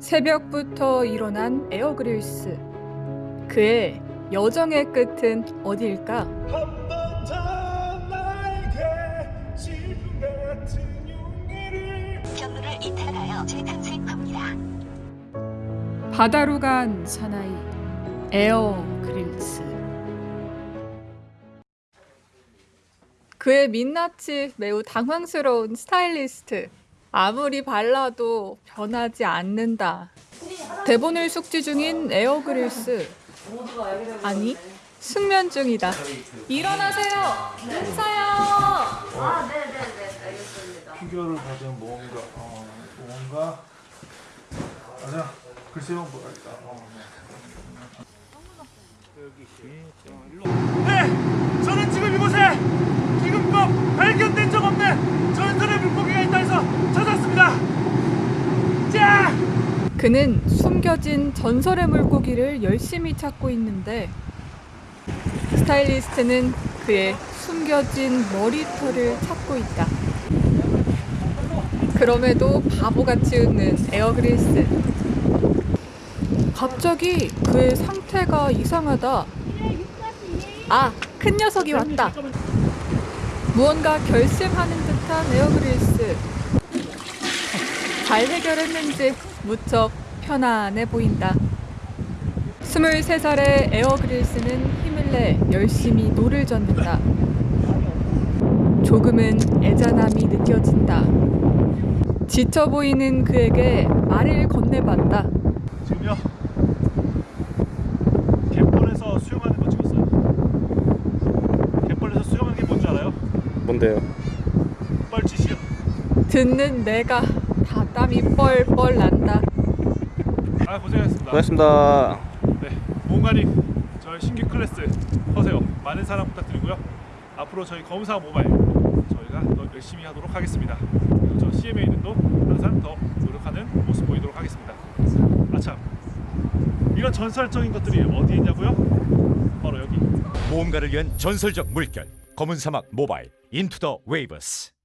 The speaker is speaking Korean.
새벽부터 일어난 에어그릴스. 그의 여정의 끝은 어디일까? 경로를 이탈하여 재탄생합니다. 바다로 간 사나이 에어그릴스. 그의 민낯이 매우 당황스러운 스타일리스트. 아무리 발라도 변하지 않는다. 대본을 숙지 중인 에어그릴스. 아니, 숙면 중이다. 일어나세요! 인사요! 피규어를 가진 뭔가 어, 뭔가 아니야 글쎄요 뭐랄까 어, 네 저는 지금 이곳에 지금껏 발견된 적 없는 전설의 물고기가 있다 해서 찾았습니다 자 그는 숨겨진 전설의 물고기를 열심히 찾고 있는데 스타일리스트는 그의 숨겨진 머리털을 찾고 있다. 그럼에도 바보같이 웃는 에어그릴스. 갑자기 그의 상태가 이상하다. 아, 큰 녀석이 왔다. 무언가 결심하는 듯한 에어그릴스. 잘 해결했는지 무척 편안해 보인다. 23살의 에어그릴스는 힘을 내 열심히 노를 젓는다. 조금은 애잔함이 느껴진다. 지쳐 보이는 그에게 말을 건네봤다. 지금요 갯벌에서 수영하는 거 찍었어요 갯벌에서 수영하는 게 뭔지 알아요? 뭔데요? 뻘짓이요 듣는 내가 다 땀이 뻘뻘 난다. 아 고생하셨습니다 고맙습니다. 네, 모험가님 저희 신규 클래스 커세요. 많은 사랑 부탁드리고요. 앞으로 저희 검사 모바일 저희가 더 열심히 하도록 하겠습니다. 그리고 저 CMA는도 항상 더 노력하는 모습 보이도록 하겠습니다. 아참 이런 전설적인 것들이 어디에 있냐고요? 바로 여기. 모험가를 위한 전설적 물결 검은 사막 모바일 Into the Waves